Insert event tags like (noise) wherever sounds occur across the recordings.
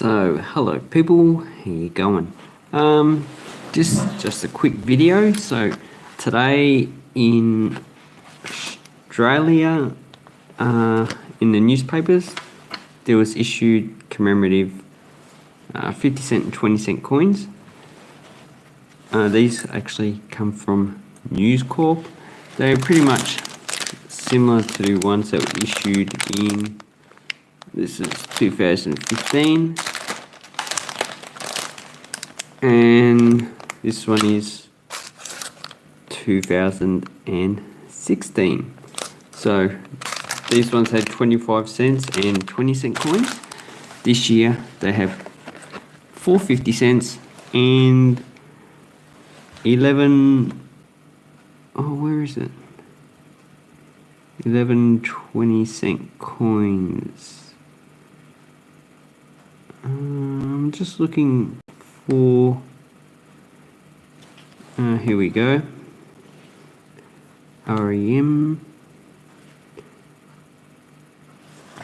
So, hello people, how you going? Um, just, just a quick video. So, today in Australia, uh, in the newspapers, there was issued commemorative uh, 50 cent and 20 cent coins. Uh, these actually come from News Corp. They're pretty much similar to ones that were issued in this is 2015 and this one is 2016 so these ones had 25 cents and 20 cent coins. This year they have 450 cents and 11 oh where is it? 11 20 cent coins. Um, I'm just looking for uh, here we go REM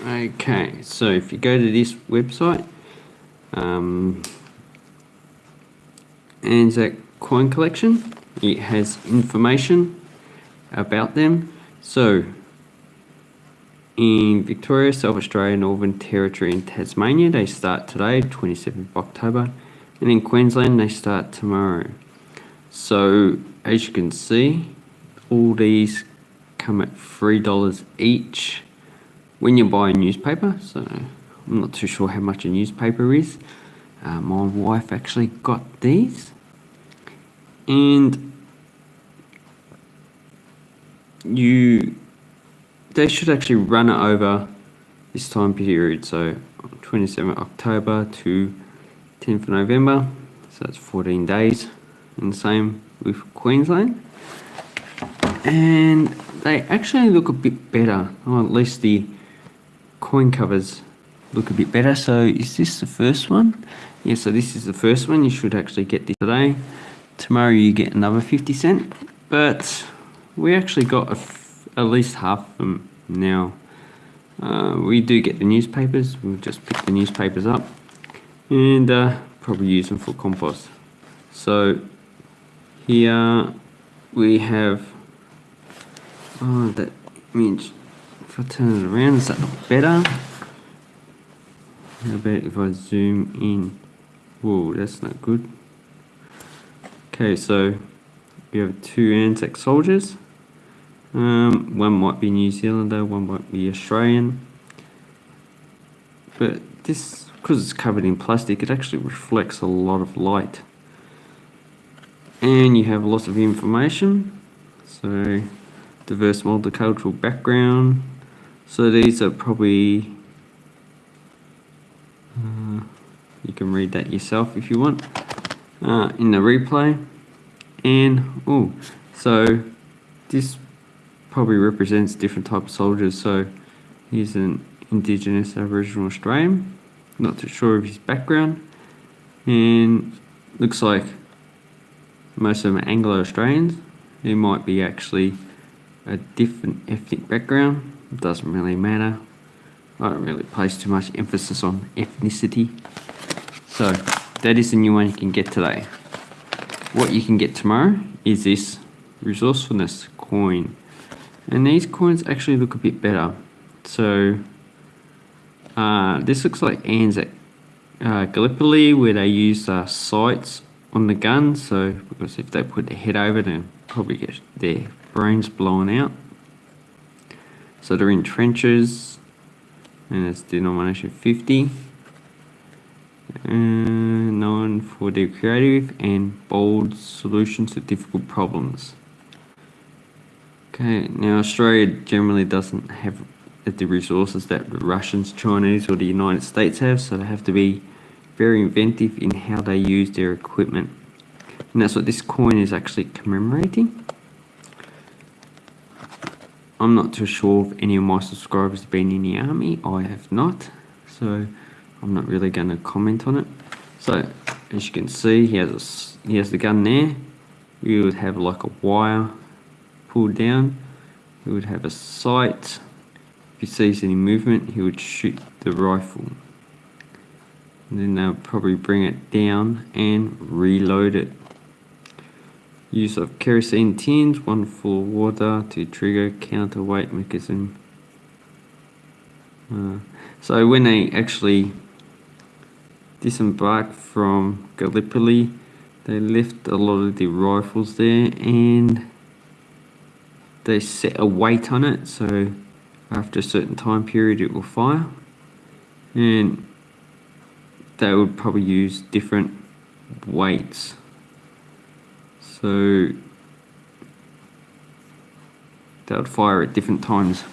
okay so if you go to this website um, Anzac coin collection it has information about them so in Victoria, South Australia, Northern Territory and Tasmania, they start today, 27th of October. And in Queensland, they start tomorrow. So, as you can see, all these come at $3 each when you buy a newspaper. So, I'm not too sure how much a newspaper is. Uh, my wife actually got these. And you they should actually run it over this time period. So 27 October to 10th of November. So that's 14 days. And the same with Queensland. And they actually look a bit better, or at least the coin covers look a bit better. So is this the first one? Yeah, so this is the first one. You should actually get this today. Tomorrow you get another 50 cent. But we actually got at least half of them now. Uh, we do get the newspapers, we'll just pick the newspapers up and uh, probably use them for compost. So here we have, oh that means if I turn it around, is that look better? How about if I zoom in? Whoa, that's not good. Okay, so we have two Anzac soldiers. Um, one might be New Zealander, one might be Australian. But this, because it's covered in plastic, it actually reflects a lot of light. And you have lots of information. So, diverse multicultural background. So these are probably, uh, you can read that yourself if you want, uh, in the replay. And, oh, so this probably represents different type of soldiers. So he's an Indigenous Aboriginal Australian. Not too sure of his background. And looks like most of them are Anglo-Australians. He might be actually a different ethnic background. It doesn't really matter. I don't really place too much emphasis on ethnicity. So that is the new one you can get today. What you can get tomorrow is this resourcefulness coin. And these coins actually look a bit better. So uh, this looks like Anzac uh, Gallipoli where they use uh, sights on the gun. So because if they put their head over them, probably get their brains blown out. So they're in trenches and it's denomination 50. Uh, known for their creative and bold solutions to difficult problems. Okay, now Australia generally doesn't have the resources that the Russians, Chinese or the United States have, so they have to be very inventive in how they use their equipment. And that's what this coin is actually commemorating. I'm not too sure if any of my subscribers have been in the army. I have not, so I'm not really going to comment on it. So, as you can see, he has, a, he has the gun there. You would have like a wire pulled down, he would have a sight. If he sees any movement, he would shoot the rifle. and then they'll probably bring it down and reload it. Use of kerosene tins, one full of water to trigger counterweight mechanism. Uh, so when they actually disembarked from Gallipoli, they left a lot of the rifles there and they set a weight on it so after a certain time period it will fire. And they would probably use different weights. So they would fire at different times.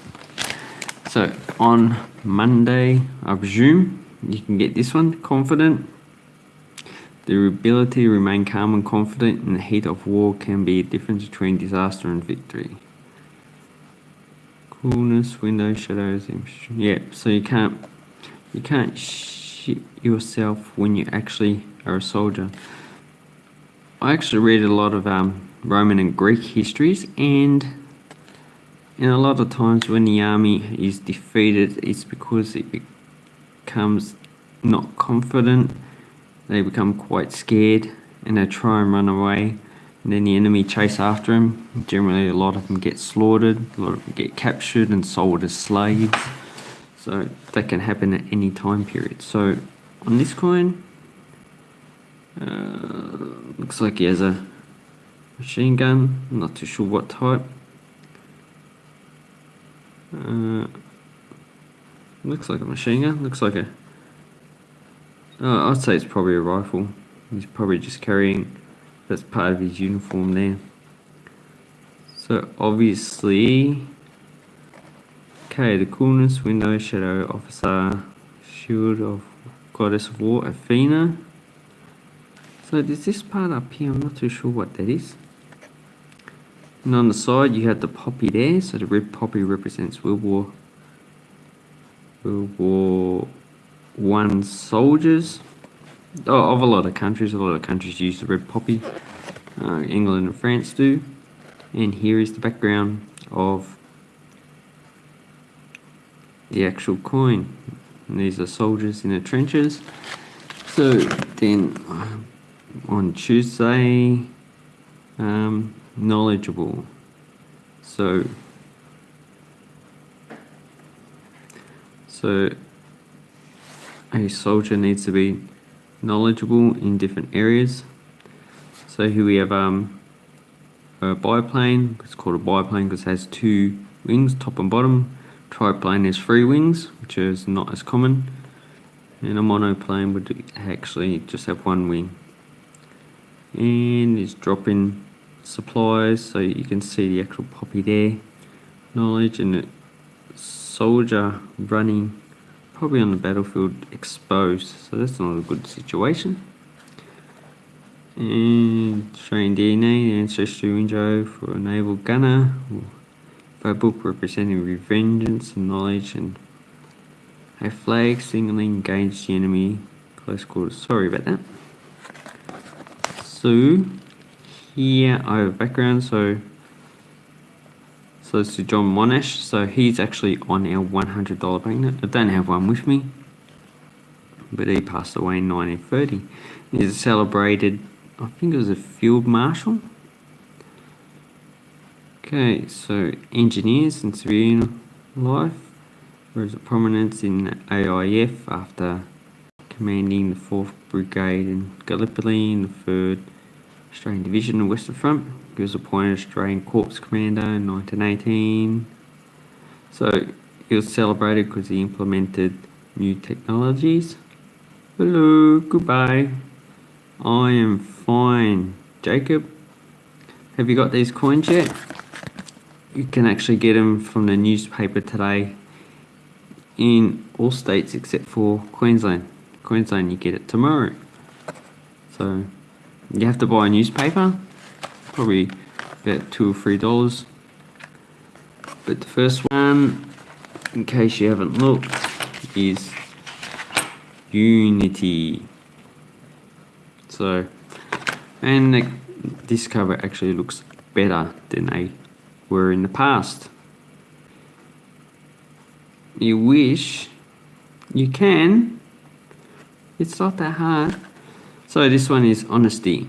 So on Monday I presume you can get this one confident. The ability to remain calm and confident in the heat of war can be a difference between disaster and victory. Coolness, window, shadows, yeah. So you can't, you can't shit yourself when you actually are a soldier. I actually read a lot of um, Roman and Greek histories, and and a lot of times when the army is defeated, it's because it becomes not confident they become quite scared and they try and run away and then the enemy chase after him. Generally a lot of them get slaughtered, a lot of them get captured and sold as slaves. So that can happen at any time period. So on this coin, uh, looks like he has a machine gun, I'm not too sure what type. Uh, looks like a machine gun, looks like a uh, I'd say it's probably a rifle. He's probably just carrying, that's part of his uniform there. So obviously, okay, the coolness, window, shadow, officer, shield of goddess of war, Athena. So there's this part up here, I'm not too sure what that is. And on the side you have the poppy there, so the red poppy represents World War World War one soldiers of a lot of countries. A lot of countries use the red poppy. Uh, England and France do. And here is the background of the actual coin. And these are soldiers in the trenches. So then uh, on Tuesday, um, knowledgeable. So so a soldier needs to be knowledgeable in different areas. So here we have um, a biplane, it's called a biplane because it has two wings, top and bottom. Triplane has three wings, which is not as common. And a monoplane would actually just have one wing. And it's dropping supplies, so you can see the actual poppy there. Knowledge and a soldier running probably on the battlefield exposed, so that's not a good situation. And showing DNA, ancestry window for a naval gunner. A book representing revengeance and knowledge and a flag signaling engaged the enemy close quarters. Sorry about that. So here I have a background, so so it's to John Monash. So he's actually on our $100 banknote. I don't have one with me, but he passed away in 1930. He's a celebrated, I think it was a field marshal. Okay, so engineers and civilian life. Rose of prominence in AIF after commanding the 4th Brigade in Gallipoli in the 3rd Australian Division the Western Front. He was appointed Australian Corps Commander in 1918. So he was celebrated because he implemented new technologies. Hello, goodbye. I am fine. Jacob, have you got these coins yet? You can actually get them from the newspaper today in all states except for Queensland. Queensland, you get it tomorrow. So you have to buy a newspaper probably about two or three dollars but the first one in case you haven't looked is Unity so and the, this cover actually looks better than they were in the past you wish you can It's not that hard. So this one is honesty.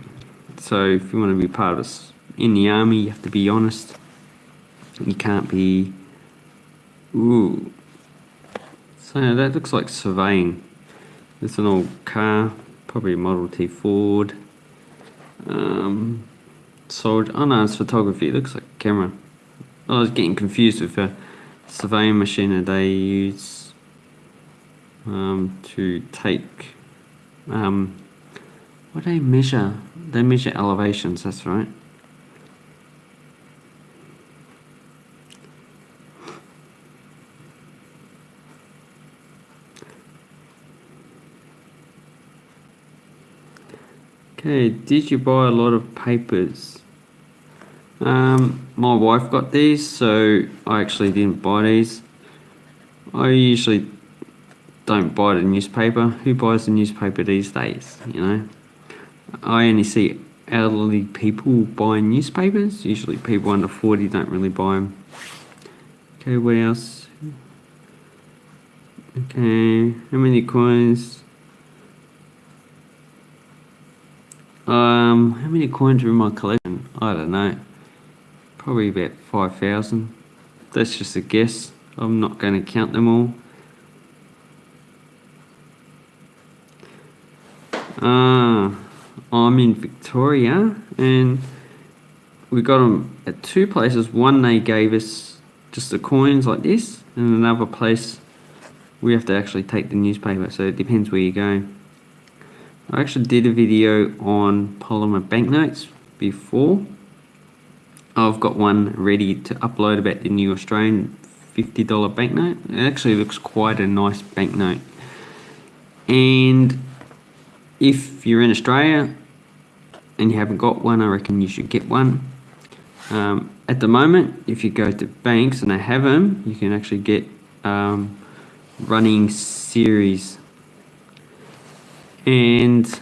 So if you want to be part of us in the army, you have to be honest. You can't be. Ooh. So that looks like surveying. It's an old car, probably a Model T Ford. Um, soldier. Oh no, it's photography. It looks like a camera. I was getting confused with a surveying machine that they use um, to take. Um, what do they measure? They measure elevations. That's right. Okay, did you buy a lot of papers? Um, my wife got these, so I actually didn't buy these. I usually don't buy the newspaper. Who buys the newspaper these days, you know? I only see elderly people buying newspapers. Usually people under 40 don't really buy them. Okay, what else? Okay, how many coins? Um, how many coins are in my collection? I don't know. Probably about 5,000. That's just a guess. I'm not going to count them all. Ah, I'm in Victoria and we got them at two places. One they gave us just the coins like this and another place we have to actually take the newspaper so it depends where you go. I actually did a video on polymer banknotes before. I've got one ready to upload about the new Australian $50 banknote. It actually looks quite a nice banknote. And if you're in Australia and you haven't got one, I reckon you should get one. Um, at the moment, if you go to banks and they have them, you can actually get um, running series and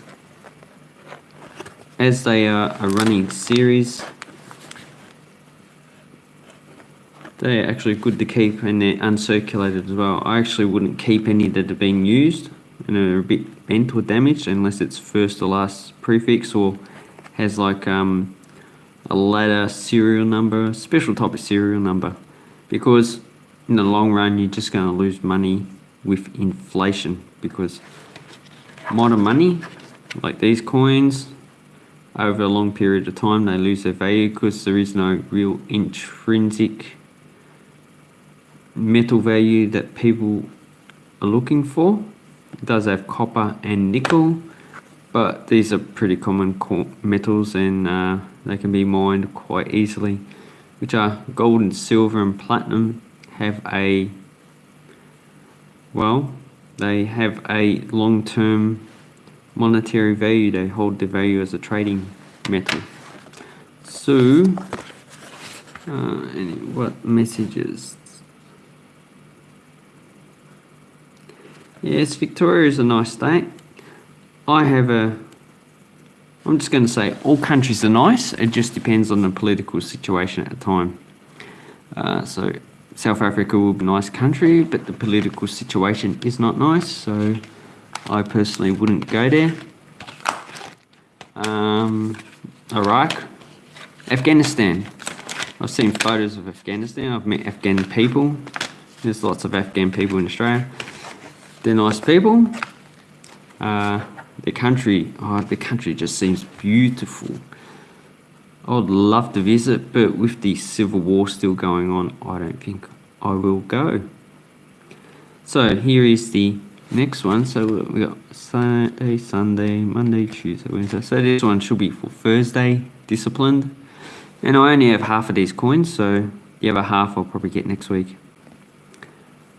as they are a running series they're actually good to keep and they're uncirculated as well. I actually wouldn't keep any that are being used and are a bit bent or damaged unless it's first or last prefix or has like um, a ladder serial number, special type of serial number because in the long run you're just going to lose money with inflation because modern money, like these coins, over a long period of time they lose their value because there is no real intrinsic metal value that people are looking for. It does have copper and nickel, but these are pretty common metals and uh, they can be mined quite easily, which are gold and silver and platinum have a, well, they have a long-term monetary value. They hold the value as a trading metal. So, uh, what messages? Yes, Victoria is a nice state. I have a, I'm just going to say all countries are nice. It just depends on the political situation at the time. Uh, so South Africa will be a nice country, but the political situation is not nice, so I personally wouldn't go there. Um, Iraq, Afghanistan. I've seen photos of Afghanistan. I've met Afghan people. There's lots of Afghan people in Australia. They're nice people. Uh, the country, oh, the country just seems beautiful. I would love to visit, but with the civil war still going on, I don't think I will go. So here is the next one. So we got Saturday, eh, Sunday, Monday, Tuesday, Wednesday. So this one should be for Thursday, disciplined. And I only have half of these coins, so the other half I'll probably get next week.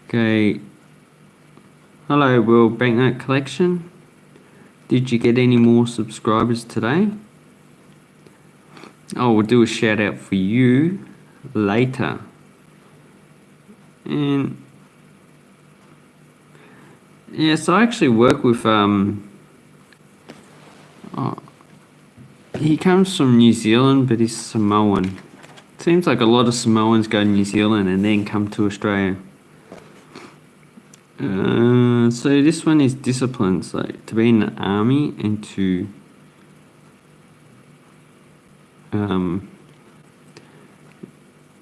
Okay. Hello, World Banknote Collection. Did you get any more subscribers today? I will do a shout out for you later. And yes, I actually work with um oh, he comes from New Zealand but he's Samoan. Seems like a lot of Samoans go to New Zealand and then come to Australia. Uh, so this one is discipline. So to be in the army and to um,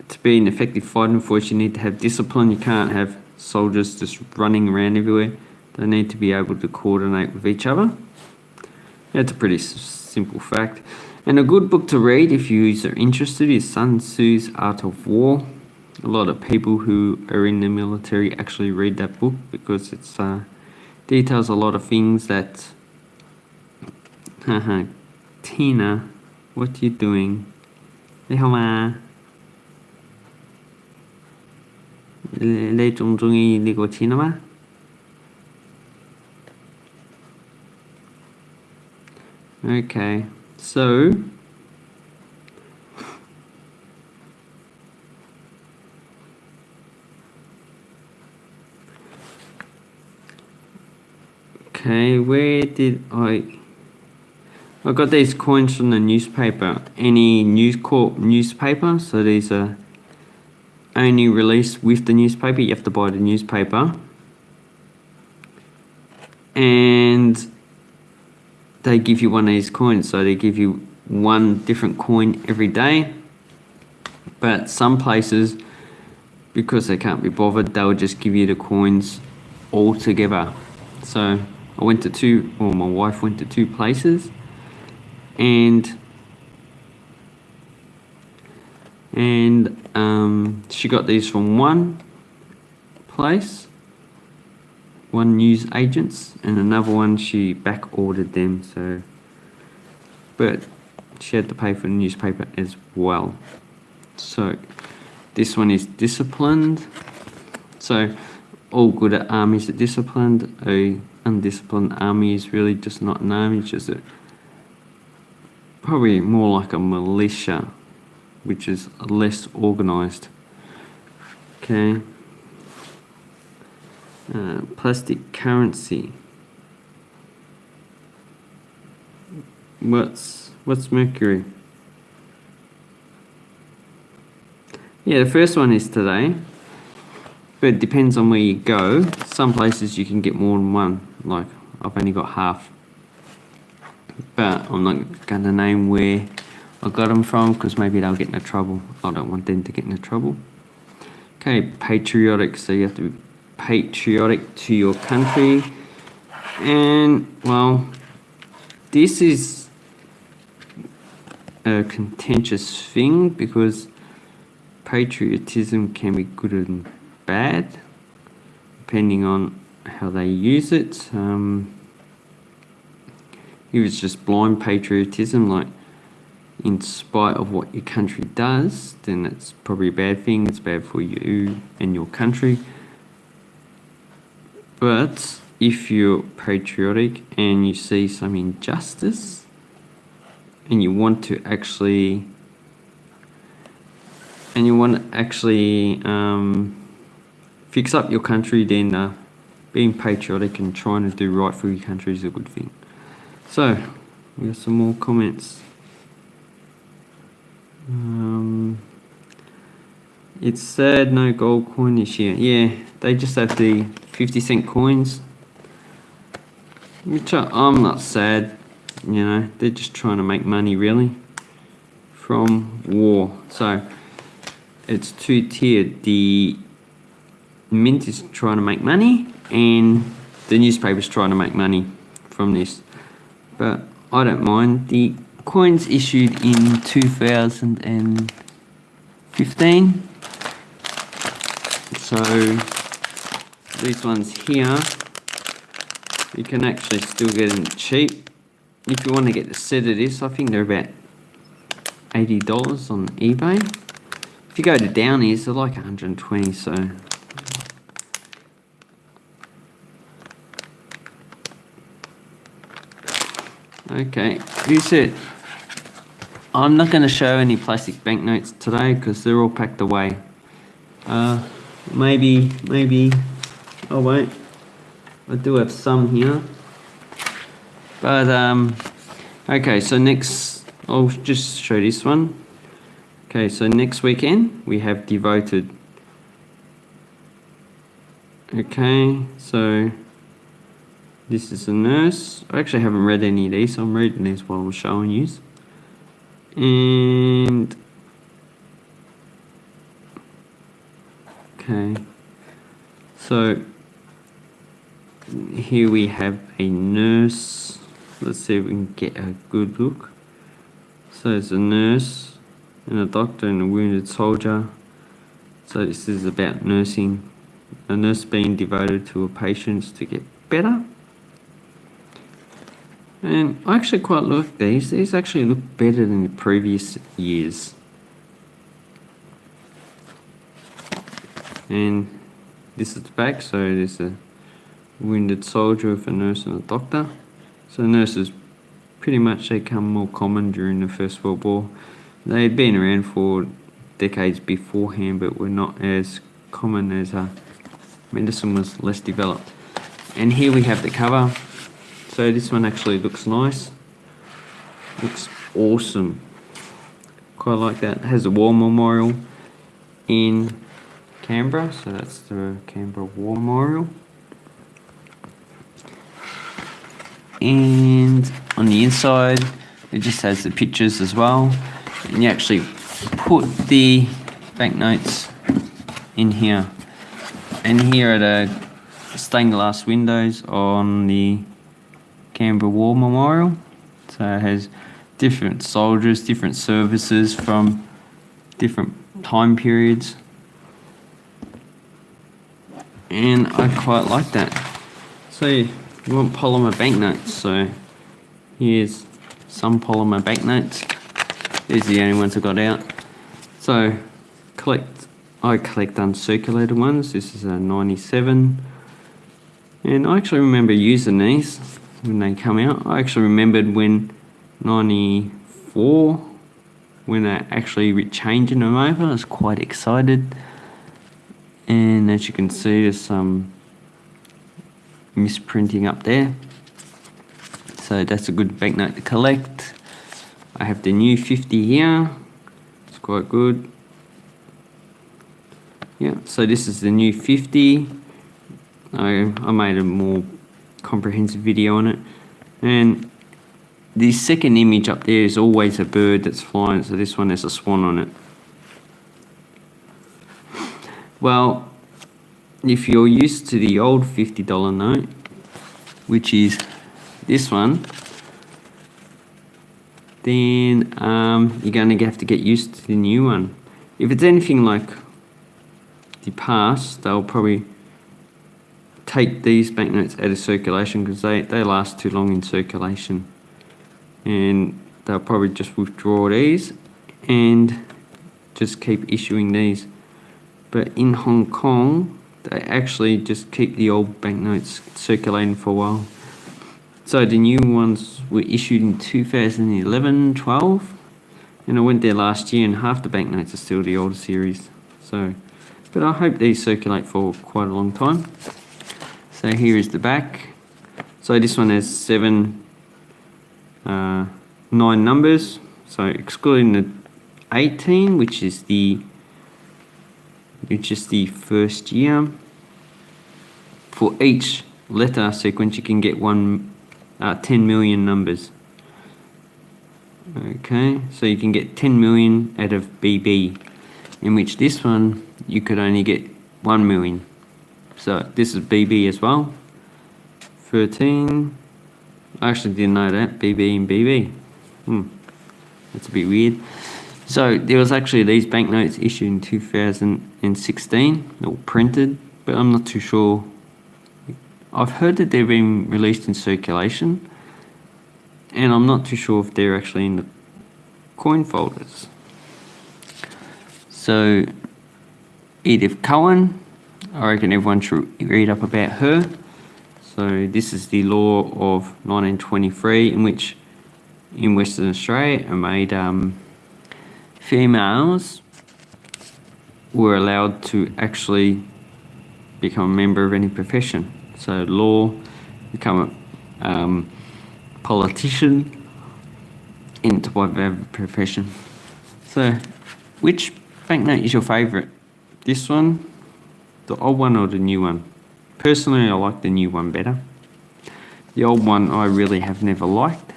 to be an effective fighting force, you need to have discipline. You can't have soldiers just running around everywhere. They need to be able to coordinate with each other. That's a pretty simple fact. And a good book to read if you are interested is Sun Tzu's Art of War A lot of people who are in the military actually read that book because it uh, details a lot of things that. Haha, (laughs) Tina, what you doing? 你好吗？你你仲中意呢个钱啊嘛？Okay, so Okay, where did I I got these coins from the newspaper. Any News Corp newspaper, so these are only released with the newspaper. You have to buy the newspaper. And they give you one of these coins. So they give you one different coin every day. But some places, because they can't be bothered, they'll just give you the coins all together. So I went to two, or my wife went to two places, and and um, she got these from one place one news agents and another one she back ordered them so but she had to pay for the newspaper as well. So this one is disciplined. So all good armies are disciplined. A undisciplined army is really just not an army it's just a probably more like a militia which is less organized okay uh, plastic currency. What's what's Mercury? Yeah, the first one is today, but it depends on where you go. Some places you can get more than one. Like I've only got half, but I'm not to name where I got them from because maybe they'll get into trouble. I don't want them to get into trouble. Okay, patriotic. So you have to be patriotic to your country. And, well, this is a contentious thing because patriotism can be good and bad depending on how they use it. Um, if it's just blind patriotism, like in spite of what your country does, then that's probably a bad thing. It's bad for you and your country. But if you're patriotic and you see some injustice and you want to actually and you want to actually um, fix up your country, then uh, being patriotic and trying to do right for your country is a good thing. So, we have some more comments. Um, it's sad no gold coin this year. Yeah, they just have the 50 cent coins. Which I'm not sad, you know, they're just trying to make money really from war. So it's two tiered. The mint is trying to make money and the newspaper's trying to make money from this. But I don't mind. The coins issued in 2015 so these ones here you can actually still get them cheap if you want to get the set of this I think they're about $80 on eBay if you go to Downies they're like 120 so okay this it I'm not going to show any plastic banknotes today because they're all packed away uh, maybe, maybe, oh wait, I do have some here. But, um, okay, so next, I'll just show this one. Okay, so next weekend we have devoted. Okay, so This is a nurse. I actually haven't read any of these, so I'm reading these while I'm showing you. And okay, so here we have a nurse. Let's see if we can get a good look. So it's a nurse and a doctor and a wounded soldier. So this is about nursing, a nurse being devoted to a patient to get better. And I actually quite like these. These actually look better than the previous years. And this is the back, so there's a wounded soldier with a nurse and a doctor. So nurses pretty much become more common during the First World War. They had been around for decades beforehand, but were not as common as uh, medicine was less developed. And here we have the cover. So this one actually looks nice. Looks awesome. Quite like that. It has a war memorial in Canberra. So that's the Canberra War Memorial. And on the inside, it just has the pictures as well. And you actually put the banknotes in here. And here are the stained glass windows on the Canberra War Memorial. So it has different soldiers, different services from different time periods. And I quite like that. So you want polymer banknotes. So here's some polymer banknotes. These are the only ones I got out. So collect, I collect uncirculated ones. This is a 97. And I actually remember using these when they come out. I actually remembered when 94, when they're actually changing them over, I was quite excited. And as you can see, there's some misprinting up there. So that's a good banknote to collect. I have the new 50 here. It's quite good. Yeah, so this is the new 50. I, I made a more comprehensive video on it. And the second image up there is always a bird that's flying, so this one has a swan on it. Well, if you're used to the old $50 note, which is this one, then um, you're going to have to get used to the new one. If it's anything like the past, they'll probably take these banknotes out of circulation because they, they last too long in circulation. And they'll probably just withdraw these and just keep issuing these. But in Hong Kong, they actually just keep the old banknotes circulating for a while. So the new ones were issued in 2011, 12, and I went there last year and half the banknotes are still the older series. So, but I hope these circulate for quite a long time. So here is the back. So this one has seven, uh, nine numbers. So excluding the 18, which is the which is the first year. For each letter sequence, you can get one, uh, 10 million numbers. Okay, so you can get 10 million out of BB, in which this one, you could only get 1 million. So this is BB as well. 13. I actually didn't know that. BB and BB. Hmm. That's a bit weird. So there was actually these banknotes issued in 2016, or printed, but I'm not too sure. I've heard that they've been released in circulation, and I'm not too sure if they're actually in the coin folders. So Edith Cowan, I reckon everyone should read up about her. So this is the law of 1923 in which in Western Australia it made um, females were allowed to actually become a member of any profession. So law, become a um, politician, into whatever profession. So which banknote is your favourite? This one, the old one or the new one? Personally, I like the new one better. The old one I really have never liked.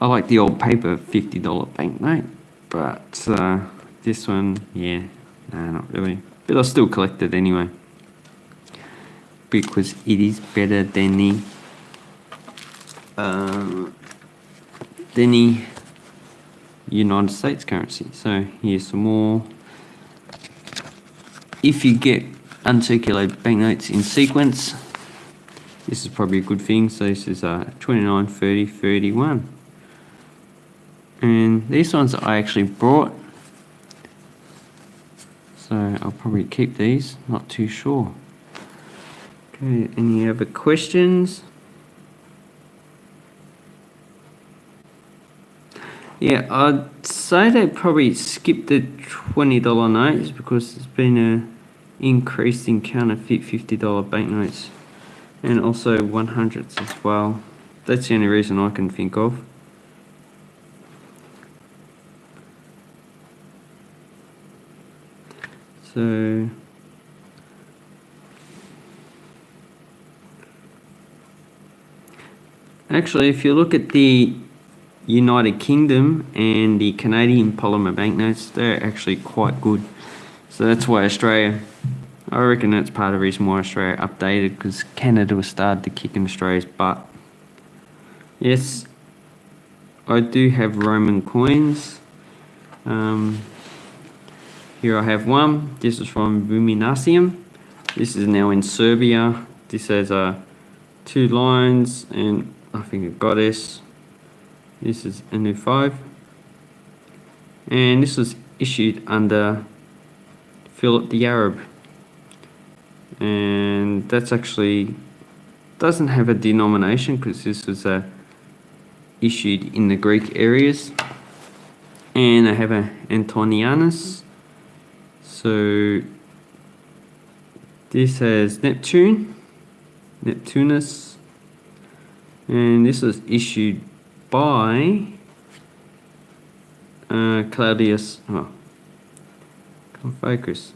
I like the old paper $50 banknote, but uh, this one, yeah, no, not really. But I still collect it anyway. Because it is better than the uh, than the United States currency. So here's some more. If you get uncirculated banknotes in sequence, this is probably a good thing. So this is uh, 29, 30, 31. And these ones I actually brought. So I'll probably keep these, not too sure. Okay, any other questions? Yeah, I'd say they probably skipped the $20 notes because there's been a increase in counterfeit $50 banknotes and also 100s as well. That's the only reason I can think of. So actually if you look at the United Kingdom and the Canadian polymer banknotes, they're actually quite good. So that's why Australia, I reckon that's part of the reason why Australia updated because Canada was started to kick in Australia's butt. Yes, I do have Roman coins. Um, here I have one. This is from Viminacium. This is now in Serbia. This has uh, two lines and I think a goddess this is NU5 and this was issued under Philip the Arab. And that's actually doesn't have a denomination because this was uh, issued in the Greek areas. And I have a Antonianus. So this has Neptune Neptunus. And this was issued by uh, Claudius. Oh, come focus.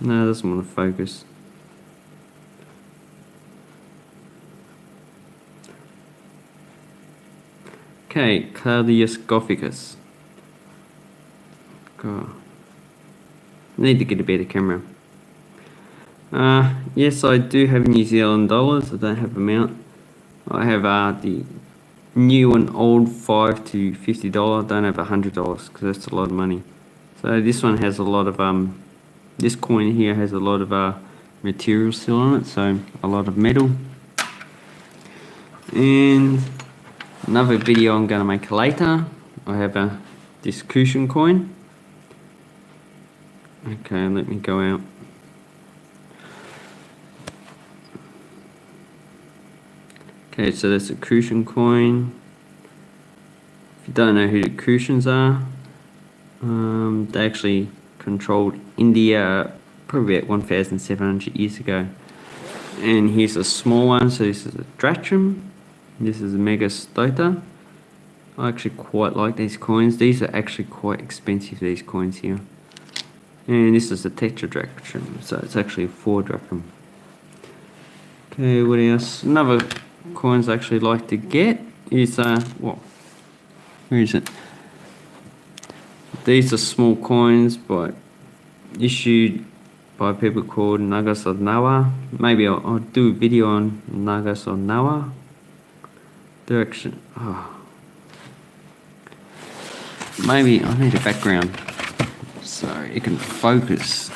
No, doesn't want to focus. Okay, Claudius Gothicus. God. Need to get a better camera. Uh, yes, I do have New Zealand dollars. I don't have amount. I have uh, the new and old 5 to $50. Don't have a $100 because that's a lot of money. So this one has a lot of, um, this coin here has a lot of uh, material still on it, so a lot of metal. And another video I'm going to make later, I have a this Kushan coin. Okay, let me go out. Okay, so that's a Kushan coin. If you don't know who the Kushans are, um, they actually controlled India probably about 1,700 years ago. And here's a small one, so this is a drachm. This is a Megas Soter. I actually quite like these coins. These are actually quite expensive, these coins here. And this is a tetradrachm, so it's actually 4 drachma. Okay, what else? Another coins actually like to get is, uh, well, where is it? These are small coins but issued by people called Nagas of Narwar. Maybe I'll, I'll, do a video on Nagas of Narwar. Direction. Oh. Maybe I need a background so it can focus.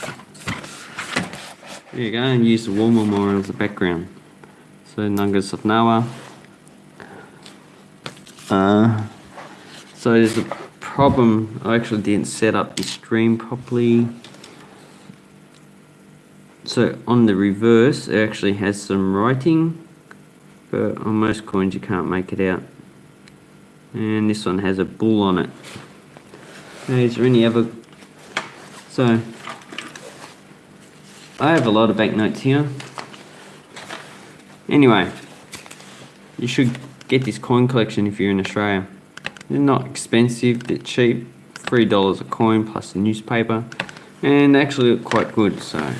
There you go, and use the war memorial as a background so Nagas of Narwar. Uh, so there's a problem, I actually didn't set up the stream properly. So on the reverse it actually has some writing, but on most coins you can't make it out. And this one has a bull on it. Now, is there any other? So I have a lot of banknotes here. Anyway, you should get this coin collection if you're in Australia. They're not expensive, they're cheap, $3 a coin plus the newspaper, and they actually look quite good, so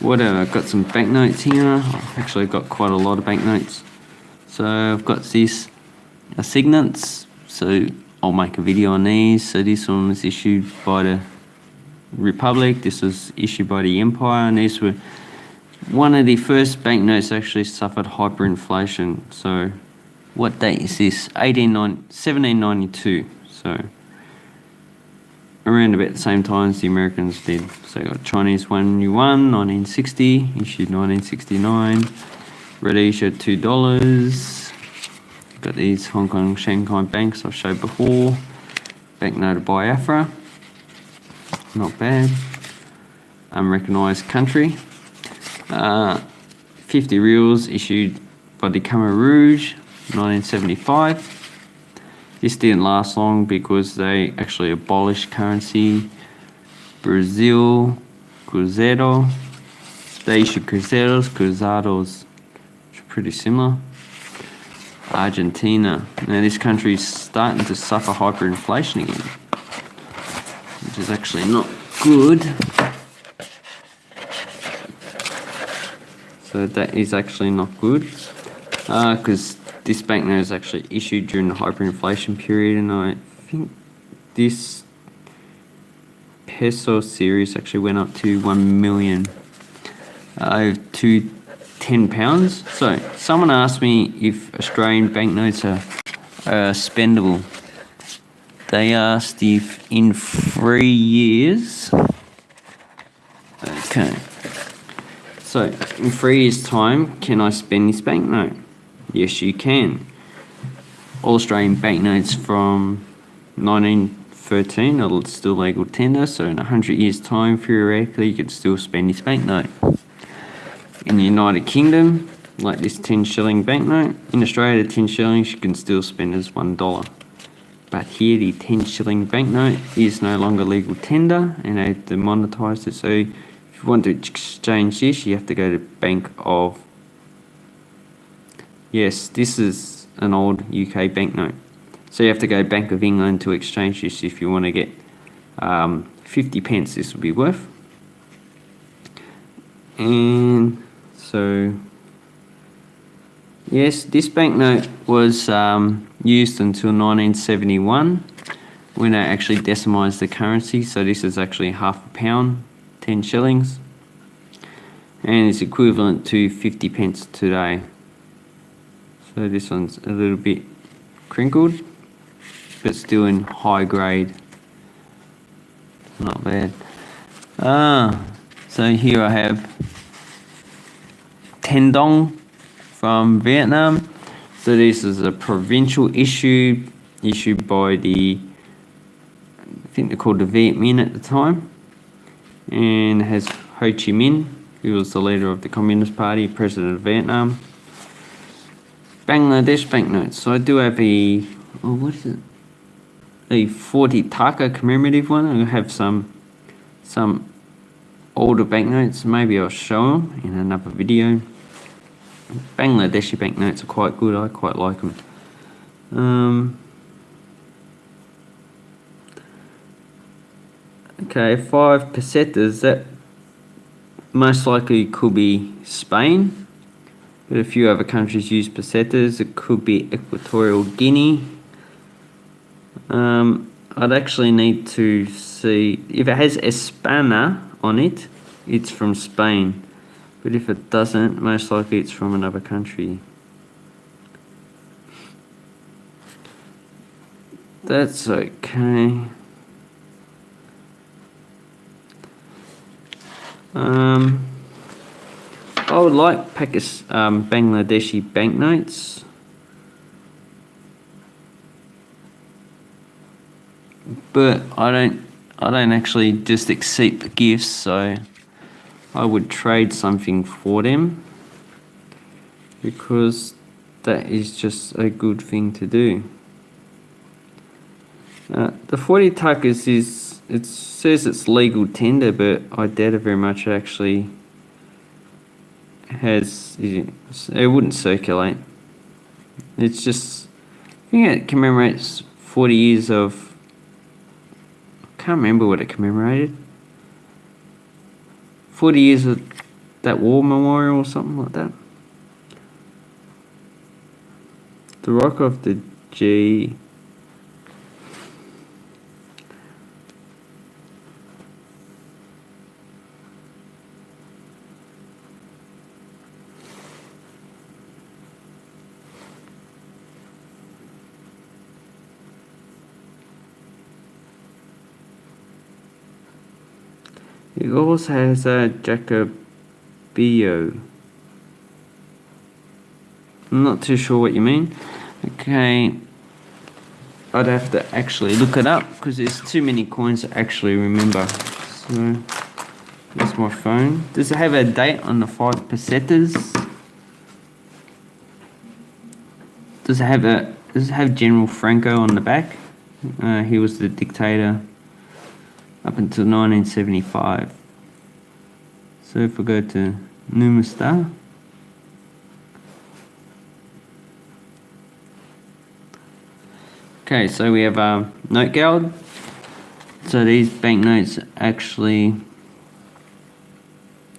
Whatever, I've got some banknotes here. I've actually got quite a lot of banknotes. So I've got these assignats. So I'll make a video on these. So this one was issued by the Republic. This was issued by the Empire, and these were one of the first banknotes actually suffered hyperinflation. So what date is this? 1792. So around about the same time as the Americans did. So got Chinese one yuan, 1960, issued 1969. Rhodesia, two dollars. Got these Hong Kong Shanghai banks I've showed before. Banknote of Biafra, not bad. Unrecognised country. Uh, 50 riels issued by the Khmer Rouge, 1975. This didn't last long because they actually abolished currency. Brazil, Cruzeiro. They issued Cruzeiros, Cruzados, which are pretty similar. Argentina. Now this country is starting to suffer hyperinflation again, which is actually not good. So that is actually not good because uh, this banknote is actually issued during the hyperinflation period and I think this peso series actually went up to 1 million uh, to 10 pounds. So someone asked me if Australian banknotes are, are spendable. They asked if in three years, okay, so in three years time, can I spend this banknote? Yes, you can. All Australian banknotes from 1913 are still legal tender, so in 100 years' time, theoretically, you could still spend this banknote. In the United Kingdom, like this 10 shilling banknote, in Australia, the 10 shillings you can still spend as $1. But here, the 10 shilling banknote is no longer legal tender and they've demonetised it. So, if you want to exchange this, you have to go to Bank of Yes, this is an old UK banknote. So you have to go Bank of England to exchange this if you want to get um, 50 pence this would be worth. And so, yes, this banknote was um, used until 1971 when they actually decimised the currency. So this is actually half a pound, 10 shillings. And it's equivalent to 50 pence today. So this one's a little bit crinkled, but still in high grade. Not bad. Ah, so here I have Ten Dong from Vietnam. So this is a provincial issue issued by the, I think they're called the Viet Minh at the time, and has Ho Chi Minh, who was the leader of the Communist Party, president of Vietnam. Bangladesh banknotes. So I do have a, oh, what is it? A 40 taka commemorative one. I have some, some older banknotes. Maybe I'll show them in another video. Bangladeshi banknotes are quite good. I quite like them. Um, okay, five pesetas. That most likely could be Spain. But a few other countries use pesetas. It could be Equatorial Guinea. Um, I'd actually need to see if it has Espana on it, it's from Spain. But if it doesn't, most likely it's from another country. That's okay. Um, I would like Pakistan, um, Bangladeshi banknotes. But I don't I don't actually just accept the gifts, so I would trade something for them because that is just a good thing to do. Uh, the 40 takas is, it says it's legal tender, but I doubt it very much actually has it wouldn't circulate. It's just I think it commemorates 40 years of I can't remember what it commemorated. 40 years of that war memorial or something like that. The rock of the G. It also has a Jacobio. I'm not too sure what you mean. Okay. I'd have to actually look it up because there's too many coins to actually remember. So, that's my phone. Does it have a date on the five pesetas? Does it have a does it have General Franco on the back? Uh, he was the dictator up until 1975. So if we go to Numista, okay, so we have a um, note guard. So these banknotes actually,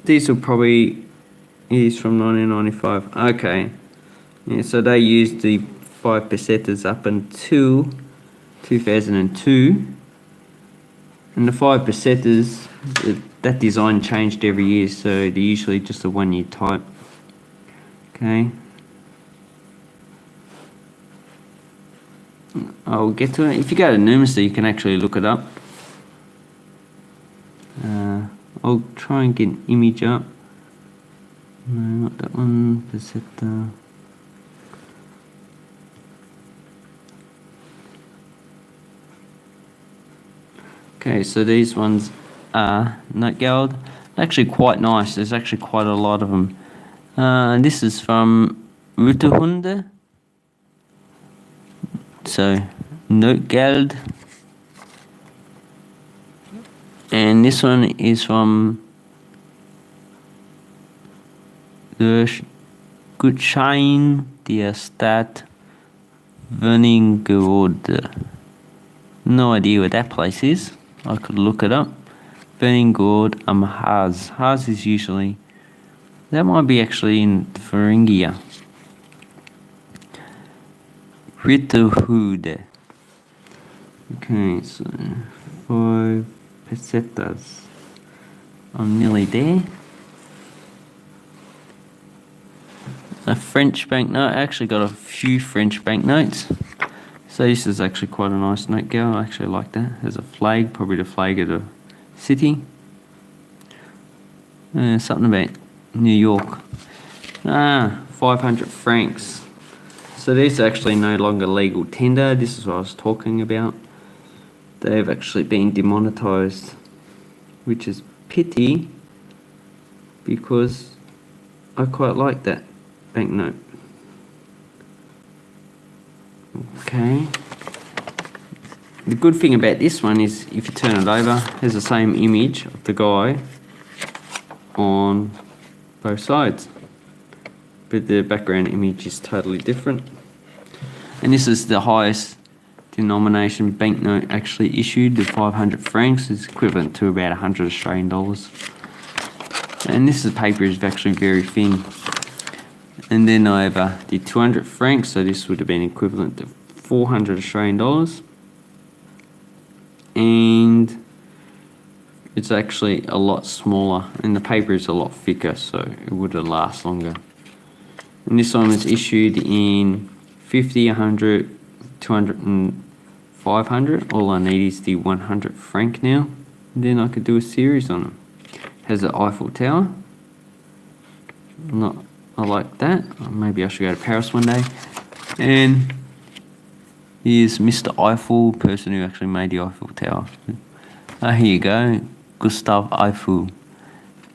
these will probably, is from 1995. Okay, yeah, so they used the five pesetas up until 2002 and the five pesetas, that design changed every year, so they're usually just a one year type. Okay. I'll get to it. If you go to Numista, you can actually look it up. Uh, I'll try and get an image up. No, not that one. Peseta. Okay, so these ones are Notgeld. Actually quite nice. There's actually quite a lot of them. Uh, this is from Ritterhude. So, Notgeld. And this one is from the Gutschein der Stadt Wernigerode. No idea where that place is. I could look it up. Burning Gourd um. Haas is usually that might be actually in Thuringia. Ritterhude. Okay, so five pesetas. I'm nearly there. A French banknote. I actually got a few French banknotes. So this is actually quite a nice Notgeld. I actually like that. There's a flag, probably the flag of the city. Uh, something about New York. Ah, 500 francs. So this is actually no longer legal tender. This is what I was talking about. They've actually been demonetized, which is pity because I quite like that banknote. Okay. The good thing about this one is if you turn it over, there's the same image of the guy on both sides. But the background image is totally different. And this is the highest denomination banknote actually issued, the 500 francs is equivalent to about 100 Australian dollars. And this is paper is actually very thin. And then I have uh, the 200 francs, so this would have been equivalent to 400 Australian dollars. And it's actually a lot smaller, and the paper is a lot thicker, so it would have last longer. And this one was issued in 50, 100, 200, and 500. All I need is the 100 franc now. Then I could do a series on them. Has the Eiffel Tower. Not I like that. Maybe I should go to Paris one day. And here's Mr. Eiffel, person who actually made the Eiffel Tower. Ah, here you go. Gustav Eiffel,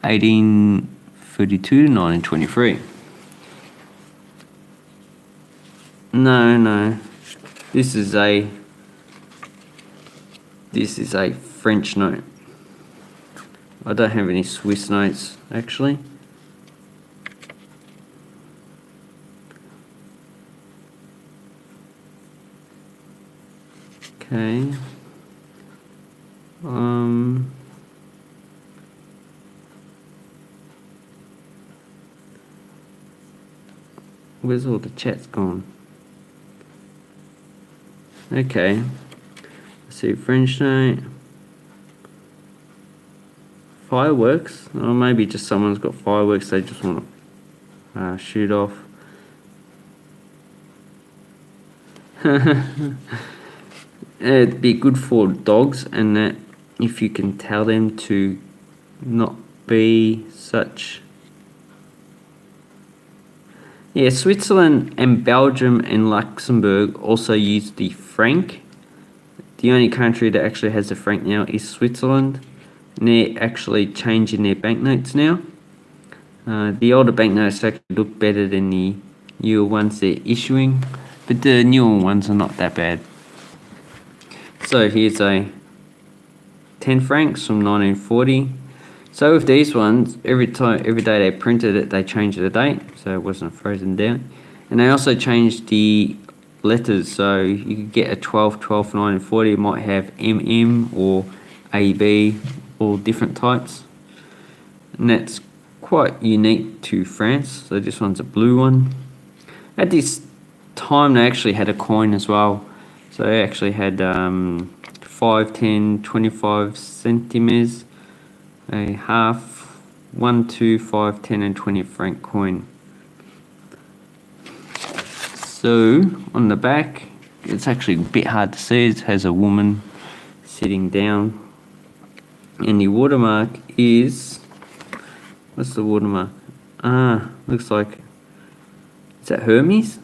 1832 to 1923. No, no. This is a this is a French note. I don't have any Swiss notes actually. Okay. Um. Where's all the chats gone? Okay. Let's see, French night. Fireworks? Or maybe just someone's got fireworks they just want to uh, shoot off. (laughs) It'd be good for dogs and that if you can tell them to not be such yeah, Switzerland and Belgium and Luxembourg also use the franc. The only country that actually has the franc now is Switzerland. And they're actually changing their banknotes now. Uh, the older banknotes actually look better than the newer ones they're issuing. But the newer ones are not that bad. So here's a 10 francs from 1940. So with these ones, every time, every day they printed it, they changed the date, so it wasn't frozen down. And they also changed the letters, so you could get a 12, 12, 9, and 40. It might have MM or AB, all different types. And that's quite unique to France. So this one's a blue one. At this time, they actually had a coin as well. So they actually had um, 5, 10, 25 centimeters a half, one, two, five, ten, and 20 franc coin. So on the back, it's actually a bit hard to see. It has a woman sitting down. And the watermark is, what's the watermark? Ah, looks like, is that Hermes?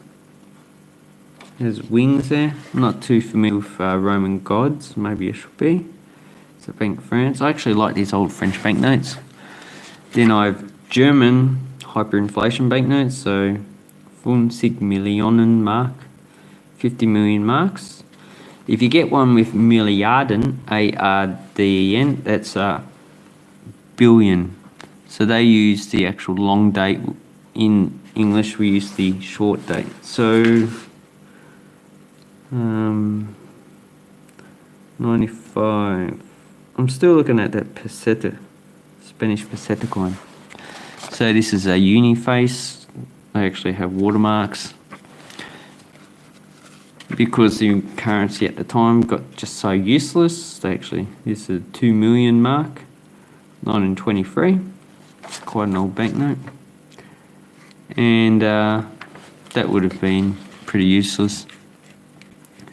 There's wings there. I'm not too familiar with uh, Roman gods. Maybe it should be. So Bank France. I actually like these old French banknotes. Then I have German hyperinflation banknotes, so 50 Millionen Mark, 50 million marks. If you get one with Milliarden, A-R-D-E-N, that's a billion. So they use the actual long date. In English, we use the short date. So, um, 95. I'm still looking at that peseta, Spanish peseta coin. So this is a uni face. They actually have watermarks. Because the currency at the time got just so useless, they actually, this is a 2 million mark, 1923. It's quite an old banknote. And uh, that would have been pretty useless.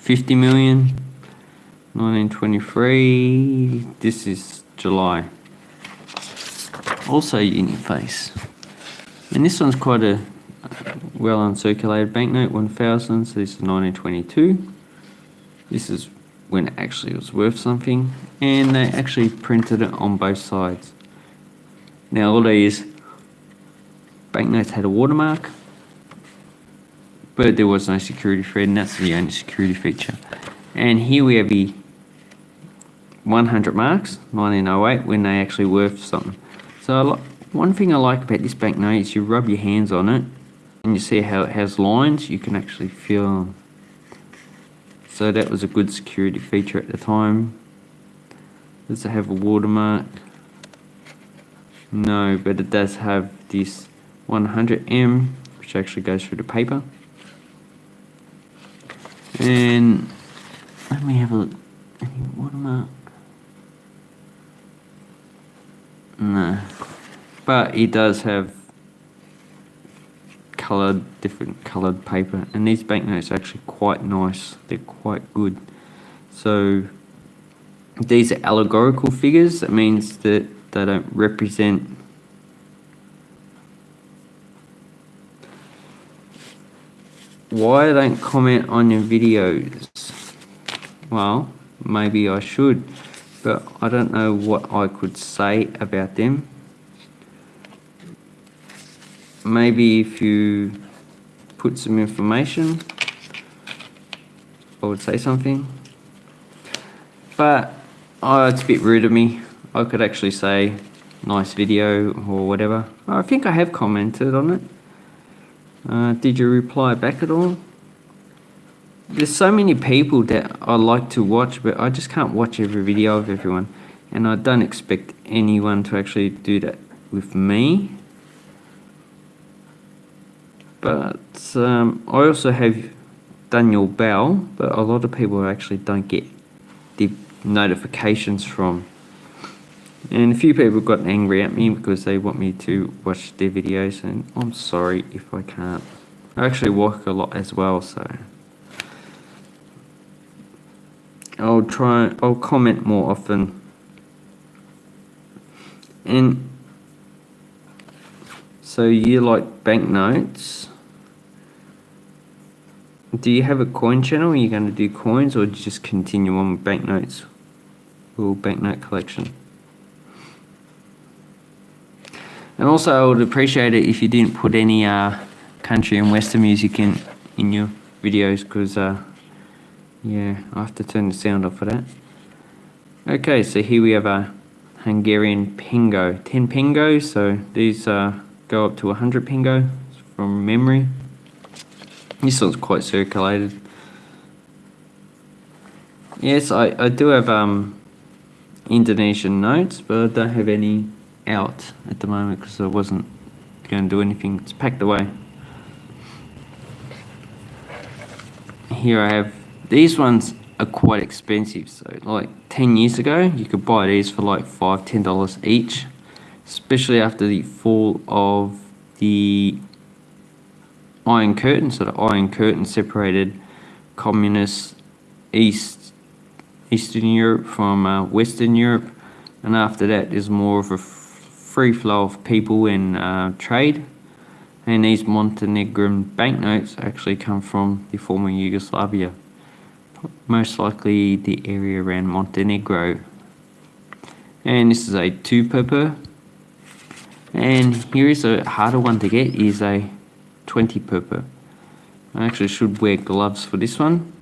50 million, 1923, this is July. Also Uniface. And this one's quite a uh, well uncirculated banknote, 1000, so this is 1922. This is when it actually was worth something, and they actually printed it on both sides. Now all these banknotes had a watermark, but there was no security thread, and that's the only security feature. And here we have the 100 marks, 1908, when they actually worth something. So one thing I like about this banknote is you rub your hands on it and you see how it has lines, you can actually feel so that was a good security feature at the time. Does it have a watermark? No, but it does have this 100M, which actually goes through the paper. And let me have a look. Any watermark? No. But it does have coloured, different coloured paper. And these banknotes are actually quite nice. They're quite good. So these are allegorical figures. That means that they don't represent why I don't comment on your videos. Well, maybe I should but I don't know what I could say about them. Maybe if you put some information, I would say something. But oh, it's a bit rude of me. I could actually say nice video or whatever. I think I have commented on it. Uh, did you reply back at all? there's so many people that I like to watch, but I just can't watch every video of everyone. And I don't expect anyone to actually do that with me. But um, I also have Daniel Bell, but a lot of people actually don't get the notifications from. And a few people got angry at me because they want me to watch their videos, and I'm sorry if I can't. I actually work a lot as well, so I'll try. I'll comment more often. And so you like banknotes? Do you have a coin channel? Are you going to do coins, or just continue on with banknotes? Or banknote collection? And also, I would appreciate it if you didn't put any uh, country and western music in in your videos, because uh, yeah, I have to turn the sound off for that. Okay, so here we have a Hungarian pingo, 10 pengo. So these uh, go up to a 100 pingo from memory. This one's quite circulated. Yes, I, I do have um, Indonesian notes, but I don't have any out at the moment because I wasn't going to do anything. It's packed away. Here I have, these ones are quite expensive. So like 10 years ago, you could buy these for like five, ten dollars each, especially after the fall of the Iron Curtain. So the Iron Curtain separated communist East Eastern Europe from uh, Western Europe, and after that, there's more of a free flow of people and uh, trade. And these Montenegrin banknotes actually come from the former Yugoslavia, most likely the area around Montenegro. And this is a two perper. And here is a harder one to get is a 20 perper. I actually should wear gloves for this one.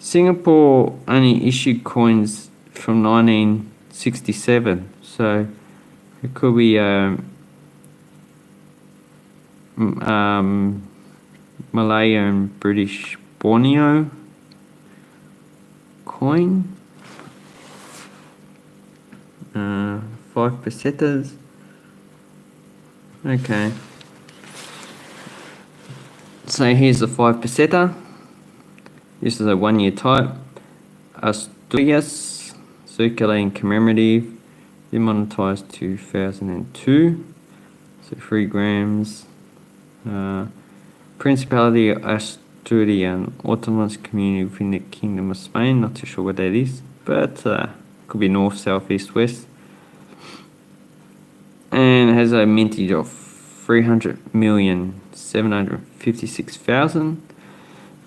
Singapore only issued coins from 1967, so it could be um, um, Malay and British Borneo coin. Uh, five pesetas. Okay. So here's the five peseta. This is a one year type. Asturias, circulating commemorative, demonetized 2002. So three grams. Uh, Principality of Asturian, autonomous community within the Kingdom of Spain. Not too sure what that is, but uh, could be north, south, east, west and has a mintage of 300 million 756,000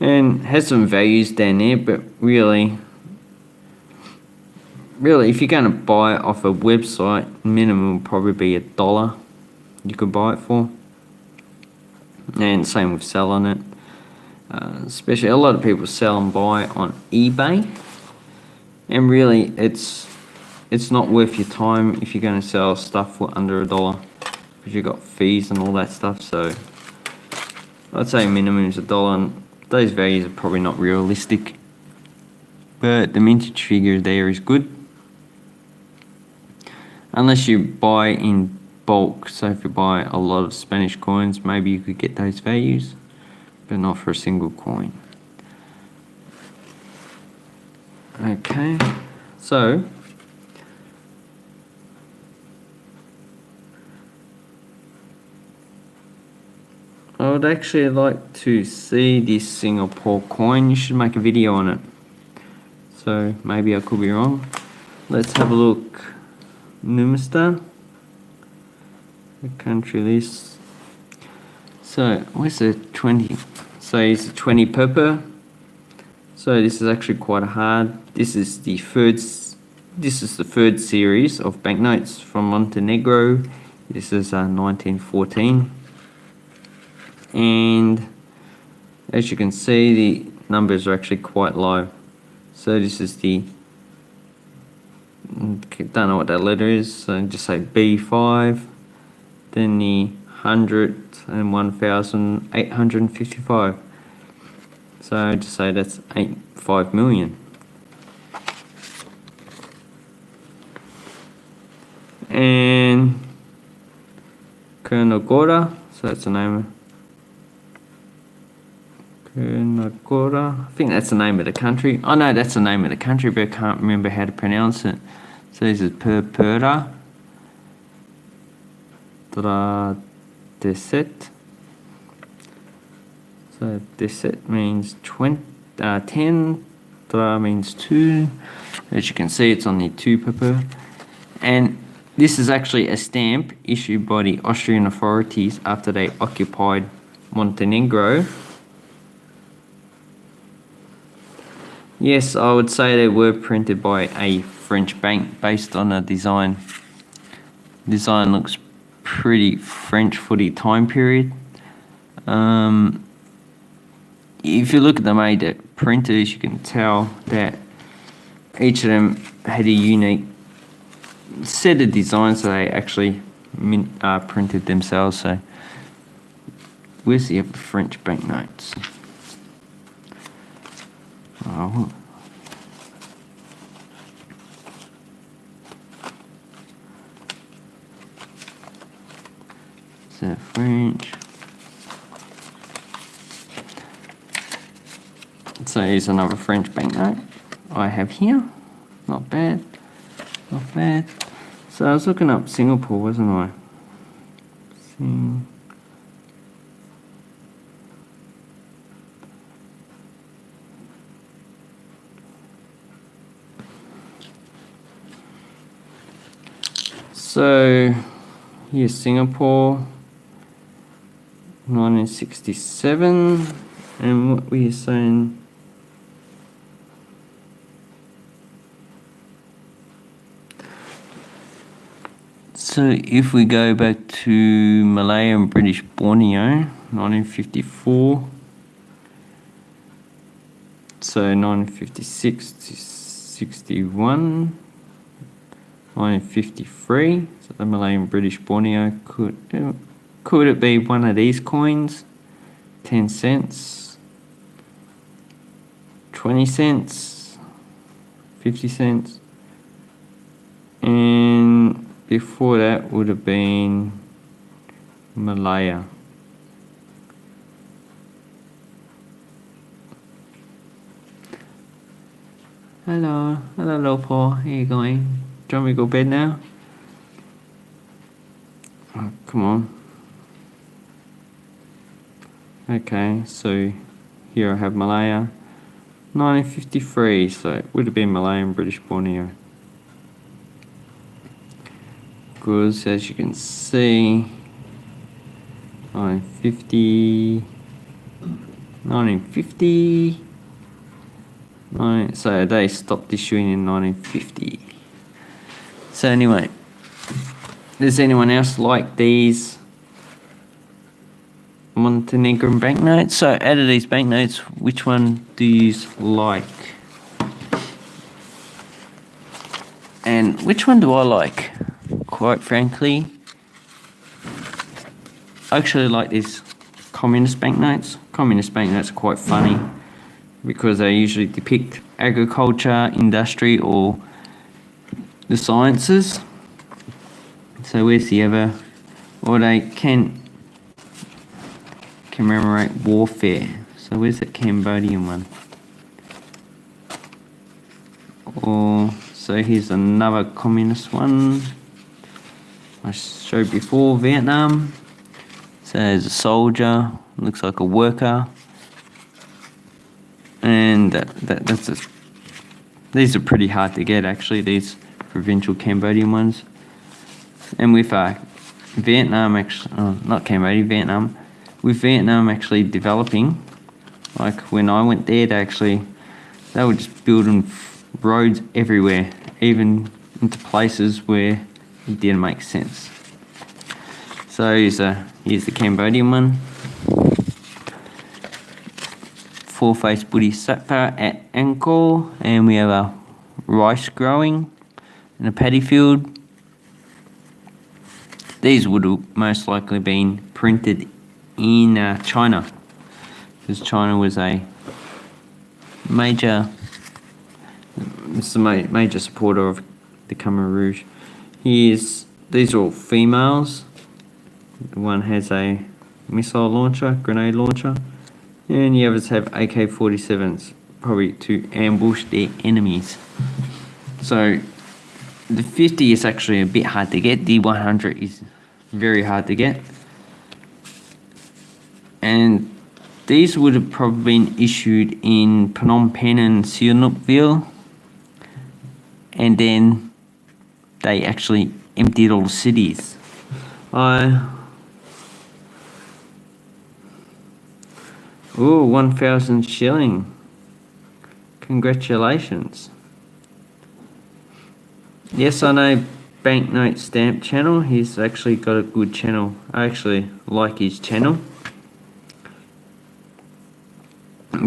and has some values down there but really really if you're going to buy it off a website minimum will probably be a dollar you could buy it for. And same with selling it. Uh, especially a lot of people sell and buy on eBay. And really it's it's not worth your time if you're going to sell stuff for under a dollar because you've got fees and all that stuff so I'd say minimum is a dollar those values are probably not realistic. But the mintage figure there is good. Unless you buy in bulk. So if you buy a lot of Spanish coins maybe you could get those values but not for a single coin. Okay. So I would actually like to see this Singapore coin. You should make a video on it. So maybe I could be wrong. Let's have a look. Numista. The country list. So where's the 20? So it's 20 purple. So this is actually quite hard. This is the third. This is the third series of banknotes from Montenegro. This is uh, 1914 and as you can see the numbers are actually quite low. So this is the don't know what that letter is so just say B5 then the 100 and 1855 so just say that's 8 5 million. And Kernogora, so that's the name of I think that's the name of the country. I know that's the name of the country, but I can't remember how to pronounce it. So this is Purpura Deset. So Deset means 20, uh, 10, Tra means 2. As you can see, it's only 2 Purpura. And this is actually a stamp issued by the Austrian authorities after they occupied Montenegro. Yes, I would say they were printed by a French bank based on a design. Design looks pretty French for the time period. Um, if you look at the made printers, you can tell that each of them had a unique set of designs that they actually uh, printed themselves. So where's the French banknotes? Oh. So French. So here's another French banknote I have here. Not bad. Not bad. So I was looking up Singapore, wasn't I? Sing So here's Singapore, 1967, and what we are saying. So if we go back to Malaya and British Borneo, 1954, so 1956 to 61, 1953, so the Malayan British Borneo, could, uh, could it be one of these coins? 10 cents, 20 cents, 50 cents, and before that would have been Malaya. Hello, hello Paul, how you going? Do you want me to go bed now? Oh, come on. Okay, so here I have Malaya. 1953, so it would have been Malayan British Borneo. Because as you can see, 1950, 1950, nine, so they stopped issuing in 1950. So anyway, does anyone else like these Montenegrin banknotes? So out of these banknotes, which one do you like? And which one do I like? Quite frankly, I actually like these communist banknotes. Communist banknotes are quite funny because they usually depict agriculture, industry, or the sciences. So where's the other? Or they can commemorate warfare. So where's the Cambodian one? Or so here's another communist one. I showed before Vietnam. So there's a soldier, looks like a worker. And that, that that's a, these are pretty hard to get actually. These provincial Cambodian ones. And with uh, Vietnam, actually, oh, not Cambodia, Vietnam, with Vietnam actually developing, like when I went there, they actually, they were just building roads everywhere, even into places where it didn't make sense. So here's, a, here's the Cambodian one. Four-faced Buddhist Bodhisattva at Angkor, and we have a rice growing in a paddy field. These would have most likely been printed in uh, China because China was a major it's a major supporter of the Khmer Rouge. Here's these are all females. One has a missile launcher, grenade launcher, and the others have AK-47s, probably to ambush their enemies. So the 50 is actually a bit hard to get. The 100 is very hard to get. And these would have probably been issued in Phnom Penh and Sihanoukville. And then they actually emptied all the cities. I. Oh, 1,000 shilling. Congratulations. Yes, I know Banknote Stamp channel. He's actually got a good channel. I actually like his channel.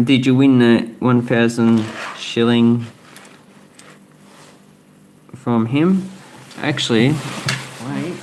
Did you win the 1,000 shilling from him? Actually, wait.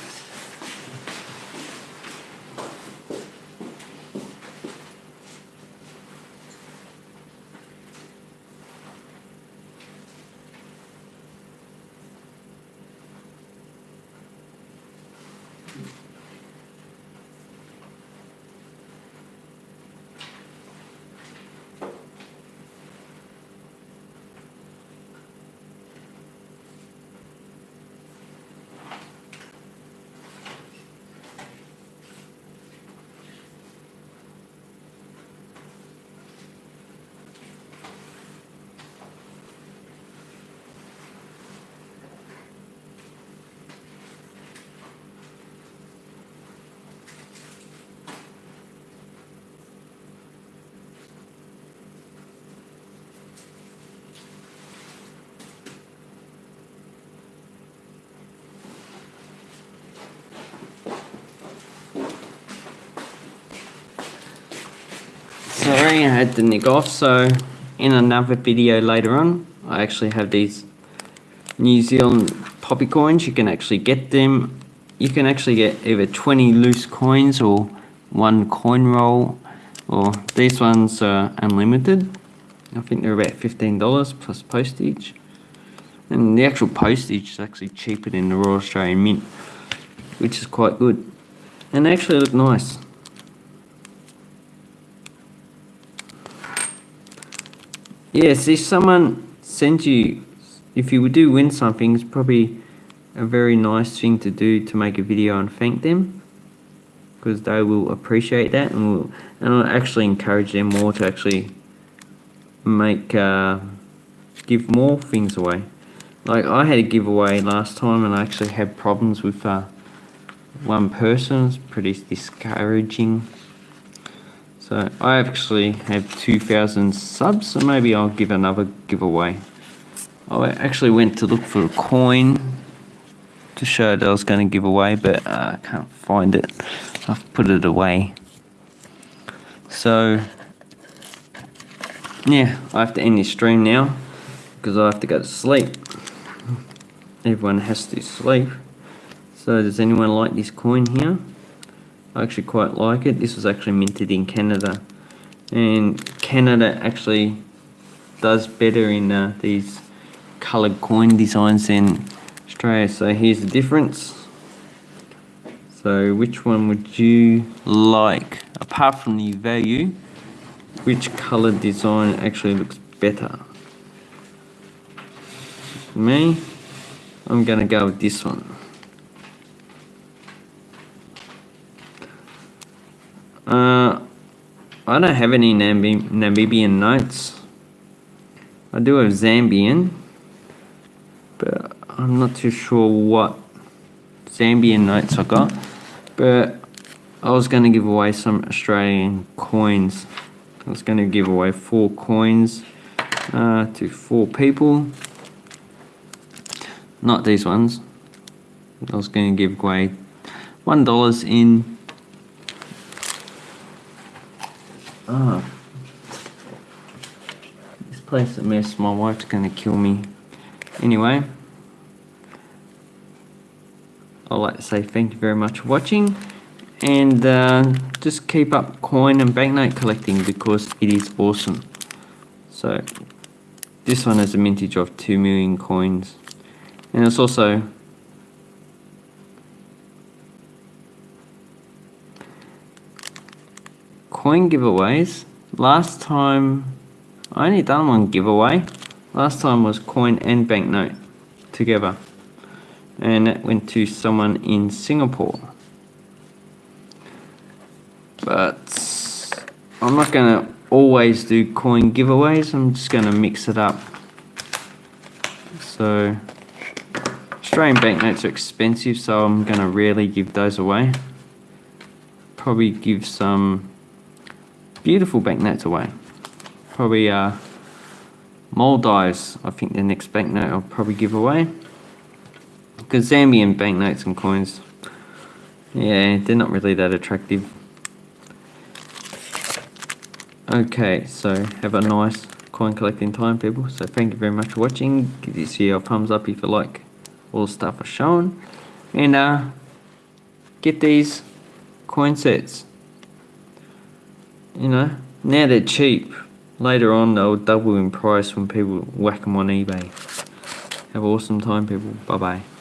Sorry, I to nick off. So, in another video later on, I actually have these New Zealand poppy coins. You can actually get them. You can actually get either 20 loose coins or one coin roll, or these ones are unlimited. I think they're about $15 plus postage. And the actual postage is actually cheaper than the Royal Australian Mint, which is quite good. And they actually look nice. Yes, if someone sends you, if you do win something, it's probably a very nice thing to do to make a video and thank them because they will appreciate that and will and I'll actually encourage them more to actually make uh, give more things away. Like I had a giveaway last time and I actually had problems with uh, one person. It's pretty discouraging so I actually have 2,000 subs, so maybe I'll give another giveaway. I actually went to look for a coin to show that I was going to give away, but uh, I can't find it. I've put it away. So, yeah, I have to end this stream now because I have to go to sleep. Everyone has to sleep. So does anyone like this coin here? I actually quite like it. This was actually minted in Canada. And Canada actually does better in uh, these coloured coin designs than Australia. So here's the difference. So which one would you like? Apart from the value, which coloured design actually looks better? Me, I'm going to go with this one. Uh, I don't have any Namib Namibian notes. I do have Zambian, but I'm not too sure what Zambian notes I got. But I was going to give away some Australian coins. I was going to give away four coins uh, to four people. Not these ones. I was going to give away one dollars in Ah. This place a mess. My wife's gonna kill me. Anyway. I'd like to say thank you very much for watching. And uh, just keep up coin and banknote collecting because it is awesome. So, this one has a mintage of 2 million coins. And it's also coin giveaways. Last time, I only done one giveaway. Last time was coin and banknote together. And that went to someone in Singapore. But I'm not going to always do coin giveaways. I'm just going to mix it up. So Australian banknotes are expensive, so I'm going to rarely give those away. Probably give some beautiful banknotes away. Probably uh, Maldives, I think the next banknote I'll probably give away. Because Zambian banknotes and coins, yeah, they're not really that attractive. Okay, so have a nice coin collecting time, people. So thank you very much for watching. Give this video a thumbs up if you like all the stuff I've shown. And uh, get these coin sets. You know, now they're cheap. Later on, they'll double in price when people whack them on eBay. Have an awesome time, people. Bye bye.